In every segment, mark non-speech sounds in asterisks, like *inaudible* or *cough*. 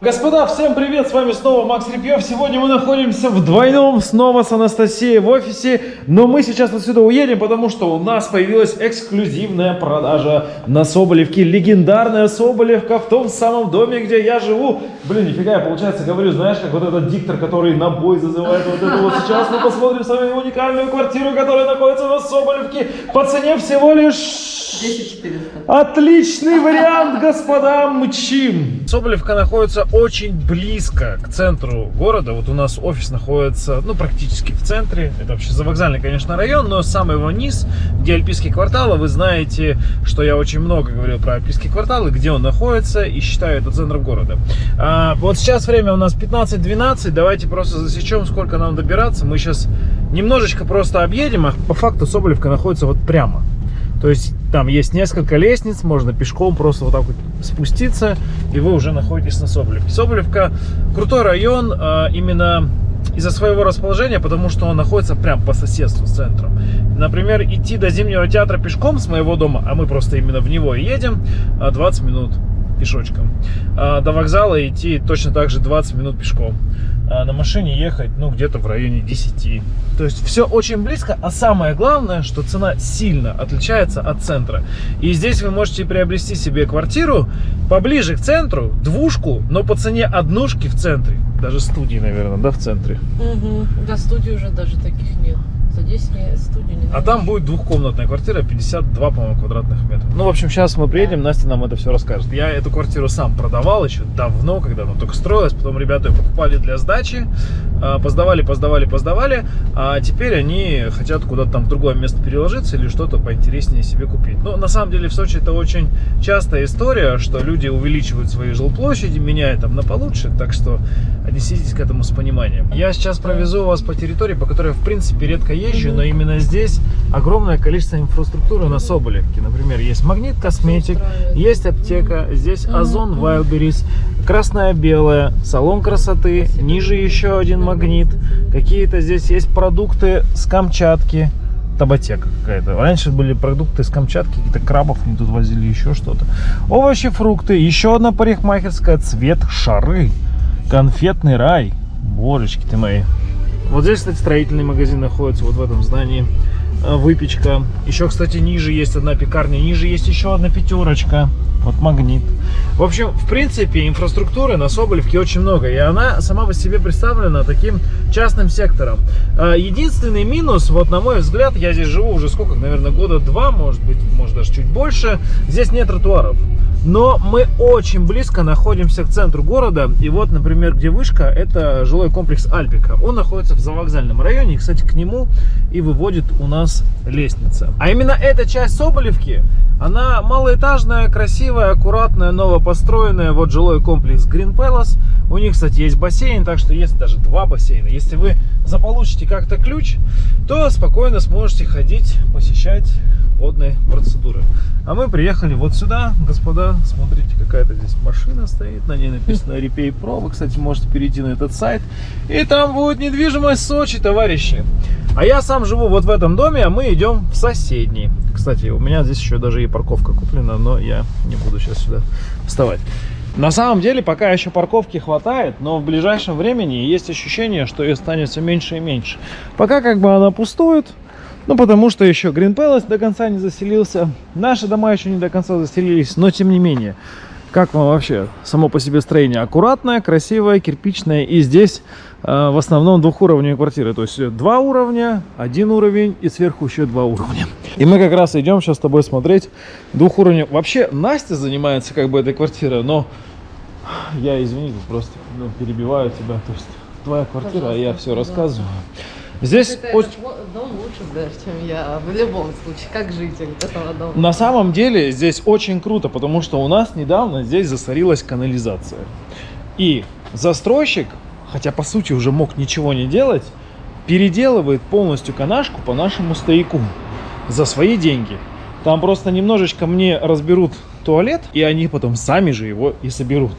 Господа, всем привет, с вами снова Макс Репьев. Сегодня мы находимся в двойном снова с Анастасией в офисе, но мы сейчас отсюда уедем, потому что у нас появилась эксклюзивная продажа на Соболевке. Легендарная Соболевка в том самом доме, где я живу. Блин, нифига, я, получается, говорю, знаешь, как вот этот диктор, который на бой зазывает вот это вот. Сейчас мы посмотрим с вами уникальную квартиру, которая находится на Соболевке по цене всего лишь... 10 400. Отличный вариант, господа, мчим. Соболевка находится очень близко к центру города. Вот у нас офис находится, ну, практически в центре. Это вообще завокзальный, конечно, район, но самый его низ, где Альпийские кварталы. Вы знаете, что я очень много говорил про Альпийские кварталы, где он находится, и считаю это центром города. А, вот сейчас время у нас 15-12. Давайте просто засечем, сколько нам добираться. Мы сейчас немножечко просто объедем, а по факту Соболевка находится вот прямо. То есть там есть несколько лестниц, можно пешком просто вот так вот спуститься, и вы уже находитесь на Соболевке. Соболевка крутой район а, именно из-за своего расположения, потому что он находится прям по соседству с центром. Например, идти до Зимнего театра пешком с моего дома, а мы просто именно в него едем, 20 минут пешочком. А до вокзала идти точно так же 20 минут пешком. А на машине ехать, ну, где-то в районе 10. То есть все очень близко, а самое главное, что цена сильно отличается от центра. И здесь вы можете приобрести себе квартиру поближе к центру, двушку, но по цене однушки в центре. Даже студии, наверное, да, в центре. Угу. Да, студий уже даже таких нет. За 10 не, студию не А там будет двухкомнатная квартира, 52, по-моему, квадратных метров. Ну, в общем, сейчас мы приедем, Настя нам это все расскажет. Я эту квартиру сам продавал еще давно, когда она только строилась. Потом ребята ее покупали для сдачи, а, поздавали, поздавали, поздавали. А теперь они хотят куда-то там в другое место переложиться или что-то поинтереснее себе купить. Но на самом деле в Сочи это очень частая история, что люди увеличивают свои жилплощади, меняют там на получше. Так что отнеситесь к этому с пониманием. Я сейчас провезу вас по территории, по которой в принципе редко езжу, но именно здесь огромное количество инфраструктуры на Соболевке. Например, есть Магнит Косметик, есть аптека, здесь Озон Wildberries, Красная Белая, Салон красоты, ниже еще один Магнит. Какие-то здесь есть продукты с Камчатки, табатека какая-то. Раньше были продукты с Камчатки, какие-то крабов они тут возили, еще что-то. Овощи, фрукты, еще одна парикмахерская, цвет шары, конфетный рай. Божечки ты мои. Вот здесь, кстати, строительный магазин находится, вот в этом здании. А, Выпечка. Еще, кстати, ниже есть одна пекарня, ниже есть еще одна пятерочка. Вот магнит. В общем, в принципе, инфраструктуры на Соболевке очень много. И она сама по себе представлена таким частным сектором. А, Единственный минус, вот на мой взгляд, я здесь живу уже сколько, наверное, года два, может быть, может даже чуть больше. Здесь нет тротуаров. Но мы очень близко находимся к центру города. И вот, например, где вышка, это жилой комплекс Альпика. Он находится в завокзальном районе. И, кстати, к нему и выводит у нас лестница. А именно эта часть Соболевки, она малоэтажная, красивая, аккуратная, новопостроенная. Вот жилой комплекс Green Palace. У них, кстати, есть бассейн, так что есть даже два бассейна. Если вы заполучите как-то ключ, то спокойно сможете ходить, посещать водные процедуры. А мы приехали вот сюда, господа, смотрите, какая-то здесь машина стоит, на ней написано Repay Pro, вы, кстати, можете перейти на этот сайт, и там будет недвижимость Сочи, товарищи. А я сам живу вот в этом доме, а мы идем в соседний. Кстати, у меня здесь еще даже и парковка куплена, но я не буду сейчас сюда вставать. На самом деле, пока еще парковки хватает, но в ближайшем времени есть ощущение, что ее станет все меньше и меньше. Пока как бы она пустует, ну, потому что еще Green Palace до конца не заселился. Наши дома еще не до конца заселились, но тем не менее. Как вам вообще само по себе строение? Аккуратное, красивое, кирпичное. И здесь э, в основном двухуровневые квартиры. То есть два уровня, один уровень и сверху еще два уровня. И мы как раз идем сейчас с тобой смотреть двухуровневые. Вообще Настя занимается как бы этой квартирой, но я, извини, просто ну, перебиваю тебя. То есть твоя квартира, а я все рассказываю. Здесь Это очень... дом лучше даже, чем я в любом случае, как житель этого дома. На самом деле здесь очень круто, потому что у нас недавно здесь засорилась канализация. И застройщик, хотя по сути уже мог ничего не делать, переделывает полностью канашку по нашему стояку за свои деньги. Там просто немножечко мне разберут туалет, и они потом сами же его и соберут.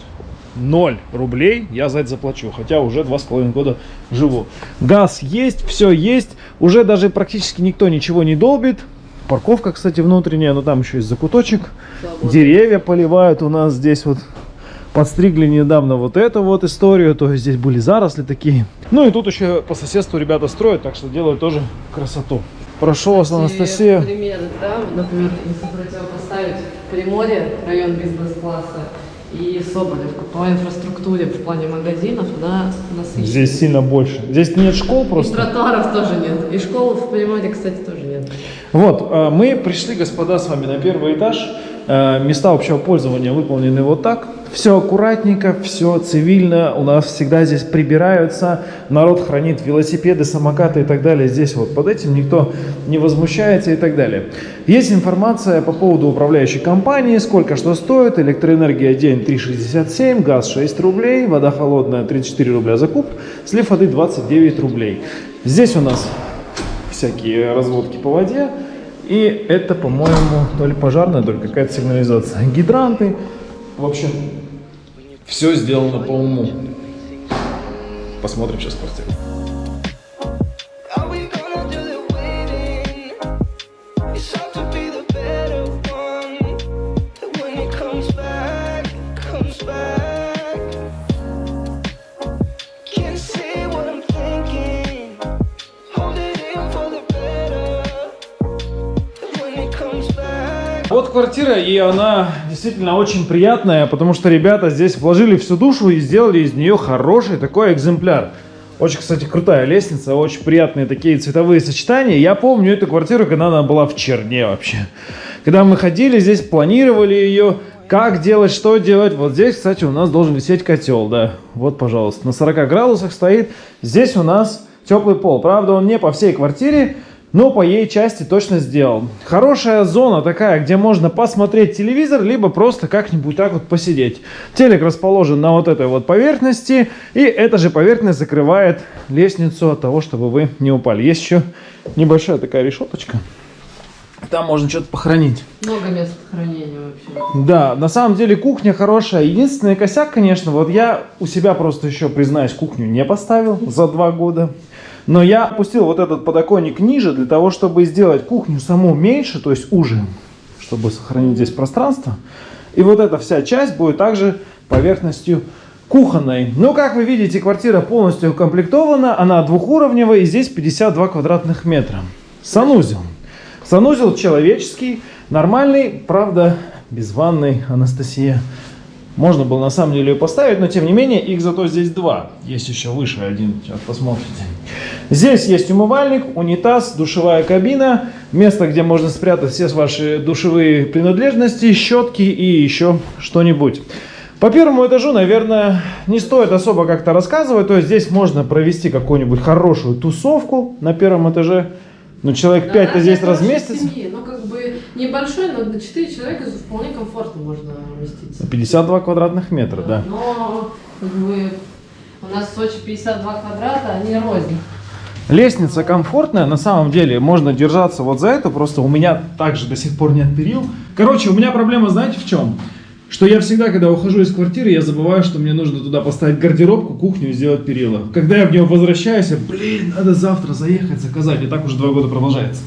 0 рублей я за это заплачу, хотя уже два с половиной года живу. Газ есть, все есть, уже даже практически никто ничего не долбит. Парковка, кстати, внутренняя, но там еще есть закуточек. Свободно. Деревья поливают у нас здесь вот Подстригли недавно вот эту вот историю, то есть здесь были заросли такие. Ну и тут еще по соседству ребята строят, так что делают тоже красоту. Прошу вас, Анастасия. Примеры, да, например, если противопоставить Приморье, район бизнес-класса, и Соболевку по инфраструктуре в плане магазинов, да, насыщенно. Здесь сильно больше. Здесь нет школ И просто. тротуаров тоже нет. И школ в Приморье, кстати, тоже нет. Вот, э, мы пришли, господа, с вами на первый этаж. Э, Места общего пользования выполнены вот так. Все аккуратненько, все цивильно. У нас всегда здесь прибираются. Народ хранит велосипеды, самокаты и так далее. Здесь вот под этим никто не возмущается и так далее. Есть информация по поводу управляющей компании, сколько что стоит. Электроэнергия день 3,67, газ 6 рублей, вода холодная 34 рубля за куб, слив воды 29 рублей. Здесь у нас всякие разводки по воде. И это, по-моему, то ли пожарная, то ли какая-то сигнализация. Гидранты. В общем, все сделано по уму. Посмотрим сейчас квартиру. Квартира, и она действительно очень приятная, потому что ребята здесь вложили всю душу и сделали из нее хороший такой экземпляр. Очень, кстати, крутая лестница, очень приятные такие цветовые сочетания. Я помню эту квартиру, когда она была в черне вообще. Когда мы ходили здесь, планировали ее, как делать, что делать. Вот здесь, кстати, у нас должен висеть котел, да. Вот, пожалуйста, на 40 градусах стоит. Здесь у нас теплый пол. Правда, он не по всей квартире, но по ей части точно сделал. Хорошая зона такая, где можно посмотреть телевизор, либо просто как-нибудь так вот посидеть. Телек расположен на вот этой вот поверхности, и эта же поверхность закрывает лестницу от того, чтобы вы не упали. Есть еще небольшая такая решеточка. Там можно что-то похоронить. Много мест хранения вообще. Да, на самом деле кухня хорошая. Единственный косяк, конечно, вот я у себя просто еще, признаюсь, кухню не поставил за два года. Но я опустил вот этот подоконник ниже для того, чтобы сделать кухню саму меньше, то есть уже, чтобы сохранить здесь пространство. И вот эта вся часть будет также поверхностью кухонной. Но, как вы видите, квартира полностью укомплектована. Она двухуровневая и здесь 52 квадратных метра. Санузел. Санузел человеческий, нормальный, правда, без ванной, Анастасия. Можно было на самом деле ее поставить, но тем не менее их зато здесь два. Есть еще выше один, сейчас посмотрите. Здесь есть умывальник, унитаз, душевая кабина, место, где можно спрятать все ваши душевые принадлежности, щетки и еще что-нибудь. По первому этажу, наверное, не стоит особо как-то рассказывать. То есть здесь можно провести какую-нибудь хорошую тусовку на первом этаже. Ну, человек Да, 5-то да, здесь разместится. семьи. Ну, как бы небольшой, но на 4 человека вполне комфортно можно уместиться. 52 квадратных метра, да. Но как бы у нас в Сочи 52 квадрата, они рознь. Лестница комфортная, на самом деле можно держаться вот за это, просто у меня также до сих пор нет перил. Короче, у меня проблема, знаете, в чем? Что я всегда, когда ухожу из квартиры, я забываю, что мне нужно туда поставить гардеробку, кухню и сделать перила. Когда я в нее возвращаюсь, я, блин, надо завтра заехать, заказать, и так уже два года продолжается.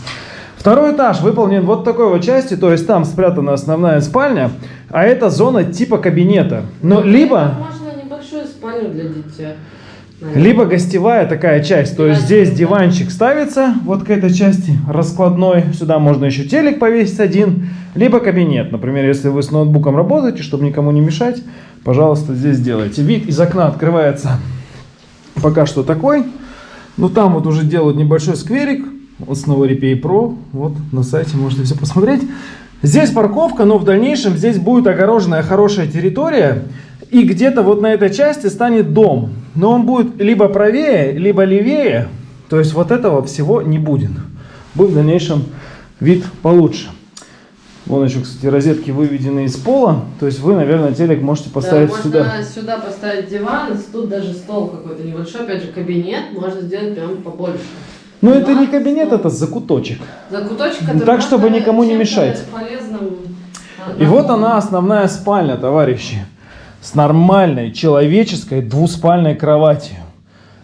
Второй этаж выполнен вот такой вот части, то есть там спрятана основная спальня, а это зона типа кабинета. Но либо... Можно небольшую спальню для дитя. Либо гостевая такая часть, то есть здесь диванчик ставится вот к этой части раскладной, сюда можно еще телек повесить один, либо кабинет, например, если вы с ноутбуком работаете, чтобы никому не мешать, пожалуйста, здесь делайте. Вид из окна открывается пока что такой, ну там вот уже делают небольшой скверик, вот снова Replay Pro, вот на сайте можете все посмотреть. Здесь парковка, но в дальнейшем здесь будет огороженная хорошая территория, и где-то вот на этой части станет дом. Но он будет либо правее, либо левее, то есть вот этого всего не будет. Будет в дальнейшем вид получше. Вон еще, кстати, розетки выведены из пола, то есть вы, наверное, телек можете поставить да, сюда. Можно сюда поставить диван, тут даже стол какой-то небольшой, опять же кабинет, можно сделать прям побольше. Но это не Диван, кабинет, стол. это закуточек. Закуточек, Ну, который так, чтобы никому не мешать. полезным, а, И вот она, основная спальня, товарищи. С нормальной человеческой двуспальной кроватью.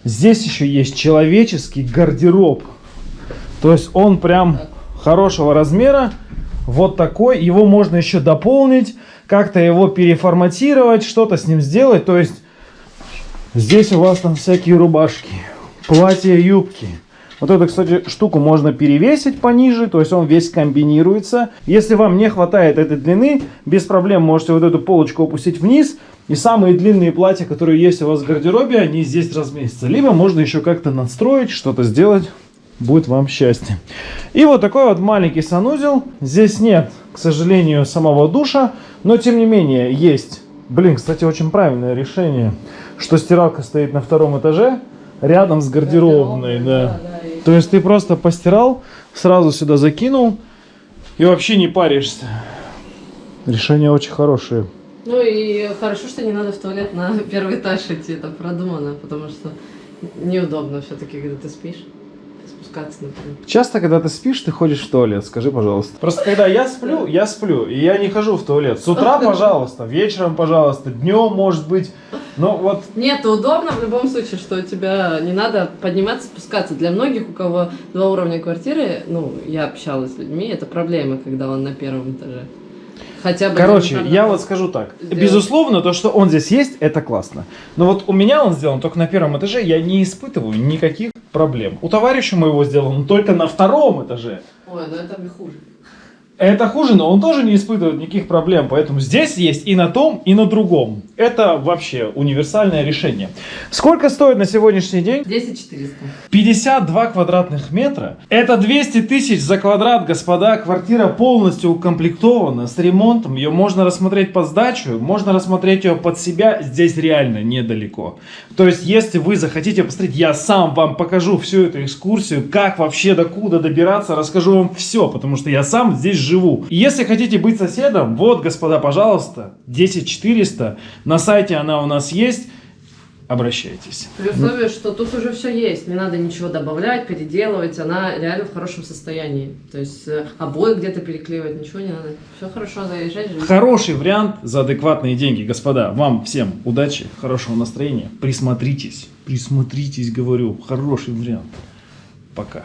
Здесь еще есть человеческий гардероб. То есть он прям хорошего размера. Вот такой. Его можно еще дополнить. как-то его переформатировать, что-то с ним сделать. То есть здесь у вас там всякие рубашки, платья, юбки. Вот эту, кстати, штуку можно перевесить пониже, то есть он весь комбинируется. Если вам не хватает этой длины, без проблем можете вот эту полочку опустить вниз. И самые длинные платья, которые есть у вас в гардеробе, они здесь разместятся. Либо можно еще как-то настроить, что-то сделать. Будет вам счастье. И вот такой вот маленький санузел. Здесь нет, к сожалению, самого душа. Но, тем не менее, есть. Блин, кстати, очень правильное решение, что стиралка стоит на втором этаже, рядом с гардеробной. Да. и- То есть ты просто постирал, сразу сюда закинул и вообще не паришься. Решение очень хорошее. Ну и хорошо, что не надо в туалет на *laughs* первый этаж идти, это продумано, потому что неудобно все-таки, когда ты спишь, спускаться, например. Часто, когда ты спишь, ты ходишь в туалет, скажи, пожалуйста. Просто когда я сплю, я сплю, и я не хожу в туалет. С утра, пожалуйста, вечером, пожалуйста, днем, может быть. Но вот Нет, удобно в любом случае, что у тебя не надо подниматься, спускаться. Для многих, у кого два уровня квартиры, ну, я общалась с людьми, это проблема, когда он на первом этаже. Хотя бы... Короче, я вот скажу так. сделать. Безусловно, то, что он здесь есть, это классно. Но вот у меня он сделан только на первом этаже, я не испытываю никаких проблем. У товарища моего сделан только на втором этаже. Ой, ну это хуже. Это хуже, но он тоже не испытывает никаких проблем. Поэтому здесь есть и на том, и на другом. Это вообще универсальное решение. Сколько стоит на сегодняшний день? 10 400. 52 квадратных метра. Это 200 тысяч за квадрат, господа. Квартира полностью укомплектована с ремонтом. Ее можно рассмотреть под сдачу, можно рассмотреть ее под себя. Здесь реально недалеко. То есть, если вы захотите посмотреть, я сам вам покажу всю эту экскурсию, как вообще докуда добираться, расскажу вам все, потому что я сам здесь живу. И если хотите быть соседом, вот, господа, пожалуйста, 10400. На сайте она у нас есть. Обращайтесь. При условии, что тут уже все есть, не надо ничего добавлять, переделывать, она реально в хорошем состоянии. То есть э, обои где-то переклеивать, ничего не надо. Все хорошо, заезжать, живи. Хороший вариант за адекватные деньги. Господа, вам всем удачи, хорошего настроения. Присмотритесь, присмотритесь, говорю. Хороший вариант. Пока.